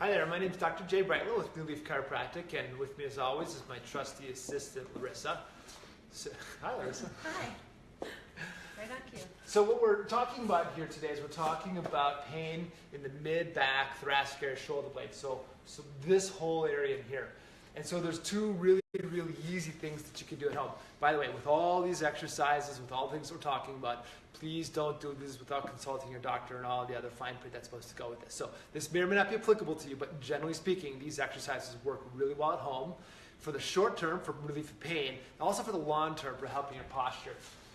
Hi there, my name is Dr. Jay Brightwell with New Leaf Chiropractic, and with me as always is my trusty assistant, Larissa. So, hi, Larissa. Hi. Right on cue. So what we're talking about here today is we're talking about pain in the mid, back, thoracic area, shoulder blade. So, so this whole area in here. And so there's two really, really easy things that you can do at home. By the way, with all these exercises, with all the things we're talking about, please don't do this without consulting your doctor and all the other fine print that's supposed to go with this. So this may or may not be applicable to you, but generally speaking, these exercises work really well at home for the short term for relief of pain, and also for the long term for helping your posture.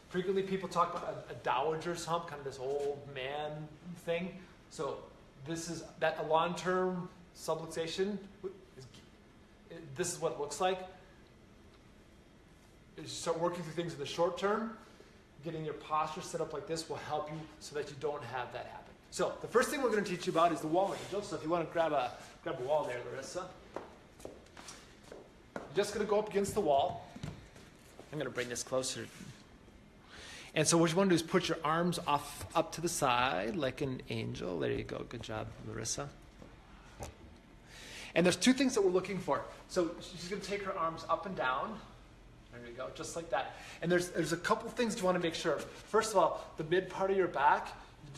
Frequently, people talk about a, a dowager's hump, kind of this old man thing. So this is that a long-term subluxation. Is, this is what it looks like. Start working through things in the short term, getting your posture set up like this will help you so that you don't have that happen. So the first thing we're going to teach you about is the wall angel. So if you want to grab a grab a wall there, Larissa. You're just going to go up against the wall. I'm going to bring this closer. And so what you want to do is put your arms off up to the side like an angel. There you go. Good job, Larissa. And there's two things that we're looking for. So she's going to take her arms up and down. There you go, just like that. And there's, there's a couple things you want to make sure. First of all, the mid part of your back,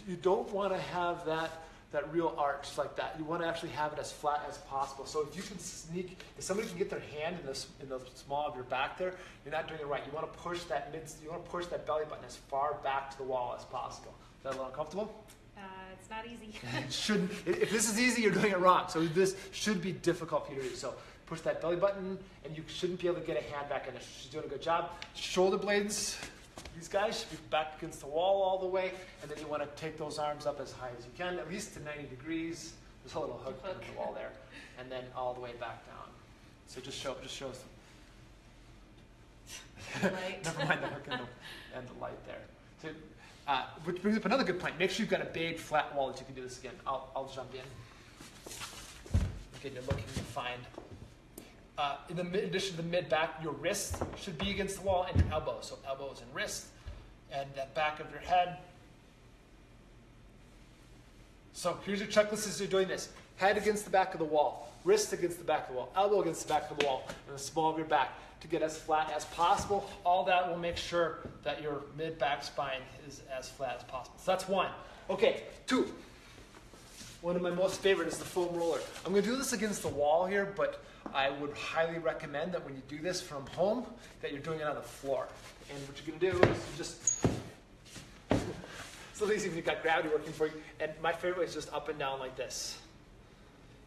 you don't want to have that, that real arch like that. You want to actually have it as flat as possible. So if you can sneak, if somebody can get their hand in, this, in the small of your back there, you're not doing it right. You want to push that mid, you want to push that belly button as far back to the wall as possible. Is that a little uncomfortable? Uh, it's not easy. it shouldn't. If this is easy, you're doing it wrong. So this should be difficult for you to do. So push that belly button, and you shouldn't be able to get a hand back in there. She's doing a good job. Shoulder blades, these guys should be back against the wall all the way, and then you want to take those arms up as high as you can, at least to 90 degrees. There's a little hook, in the wall there, and then all the way back down. So just show, just show some. Never mind the hook and the, and the light there. So, uh, which brings up another good point. Make sure you've got a big flat wall that you can do this again. I'll, I'll jump in. Again, you're looking to find. Uh, in, the in addition to the mid back, your wrist should be against the wall and your elbow. So elbows and wrist, and that back of your head. So here's your checklist as you're doing this. Head against the back of the wall, wrist against the back of the wall, elbow against the back of the wall, and the small of your back to get as flat as possible. All that will make sure that your mid back spine is as flat as possible. So that's one. Okay, two. One of my most favorite is the foam roller. I'm going to do this against the wall here, but I would highly recommend that when you do this from home, that you're doing it on the floor. And what you're to do is just so easy when you've got gravity working for you. And my favorite way is just up and down like this.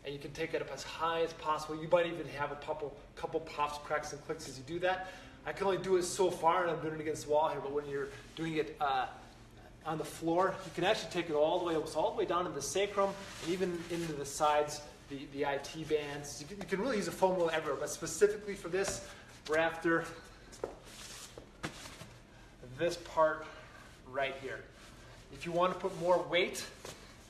And you can take it up as high as possible. You might even have a couple, couple pops, cracks, and clicks as you do that. I can only do it so far, and I'm doing it against the wall here, but when you're doing it uh, on the floor, you can actually take it all the way, so all the way down to the sacrum, and even into the sides, the, the IT bands. You can, you can really use a foam roller everywhere, but specifically for this, we're after this part right here. If you want to put more weight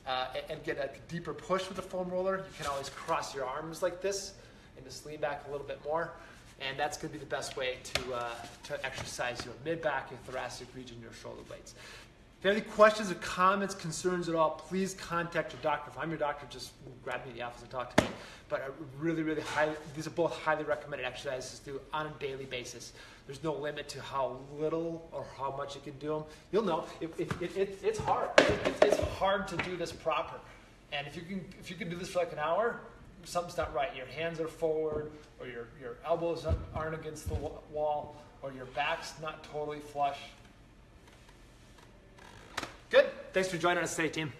uh, and, get a deeper push with the foam roller, you can always cross your arms like this and just lean back a little bit more. And that's going to be the best way to, uh, to exercise your mid back, your thoracic region, your shoulder blades. If you have any questions or comments, concerns at all, please contact your doctor. If I'm your doctor, just grab me in the office and talk to me. But I really, really highly, these are both highly recommended exercises to do on a daily basis. There's no limit to how little or how much you can do them. You'll know it, it, it, it it's hard. It, it's hard to do this proper. And if you can, if you can do this for like an hour, something's not right. Your hands are forward, or your, your elbows aren't against the wall, or your back's not totally flush. Thanks for joining us today, team.